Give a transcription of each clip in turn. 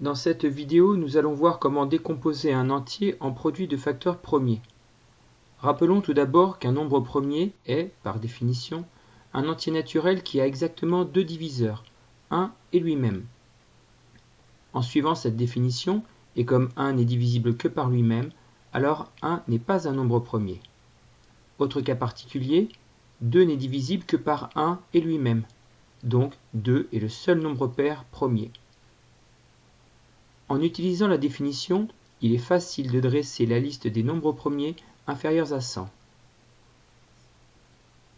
Dans cette vidéo, nous allons voir comment décomposer un entier en produit de facteurs premiers. Rappelons tout d'abord qu'un nombre premier est, par définition, un entier naturel qui a exactement deux diviseurs, 1 et lui-même. En suivant cette définition, et comme 1 n'est divisible que par lui-même, alors 1 n'est pas un nombre premier. Autre cas particulier, 2 n'est divisible que par 1 et lui-même, donc 2 est le seul nombre pair premier. En utilisant la définition, il est facile de dresser la liste des nombres premiers inférieurs à 100.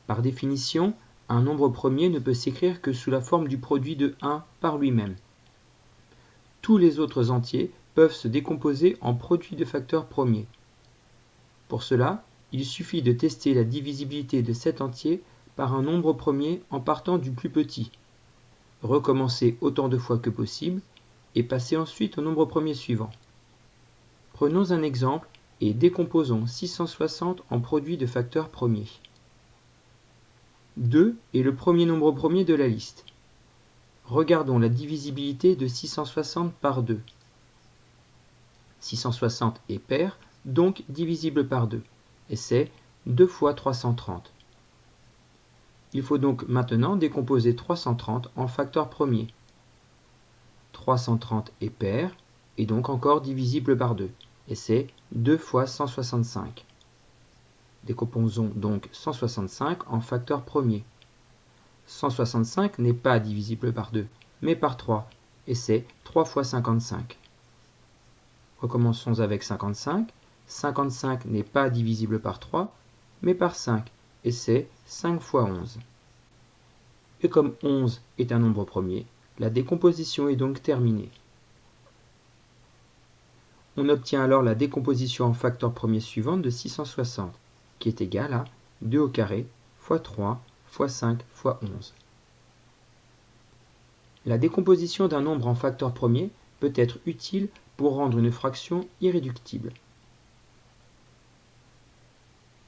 Par définition, un nombre premier ne peut s'écrire que sous la forme du produit de 1 par lui-même. Tous les autres entiers peuvent se décomposer en produits de facteurs premiers. Pour cela, il suffit de tester la divisibilité de cet entier par un nombre premier en partant du plus petit. Recommencer autant de fois que possible et passer ensuite au nombre premier suivant. Prenons un exemple et décomposons 660 en produits de facteurs premiers. 2 est le premier nombre premier de la liste. Regardons la divisibilité de 660 par 2. 660 est pair, donc divisible par 2, et c'est 2 fois 330. Il faut donc maintenant décomposer 330 en facteurs premiers. 330 est pair, et donc encore divisible par 2, et c'est 2 fois 165. Décomposons donc 165 en facteurs premiers. 165 n'est pas divisible par 2, mais par 3, et c'est 3 fois 55. Recommençons avec 55. 55 n'est pas divisible par 3, mais par 5, et c'est 5 fois 11. Et comme 11 est un nombre premier, la décomposition est donc terminée. On obtient alors la décomposition en facteurs premiers suivante de 660, qui est égale à 2 au carré fois 3 fois 5 fois 11. La décomposition d'un nombre en facteurs premiers peut être utile pour rendre une fraction irréductible.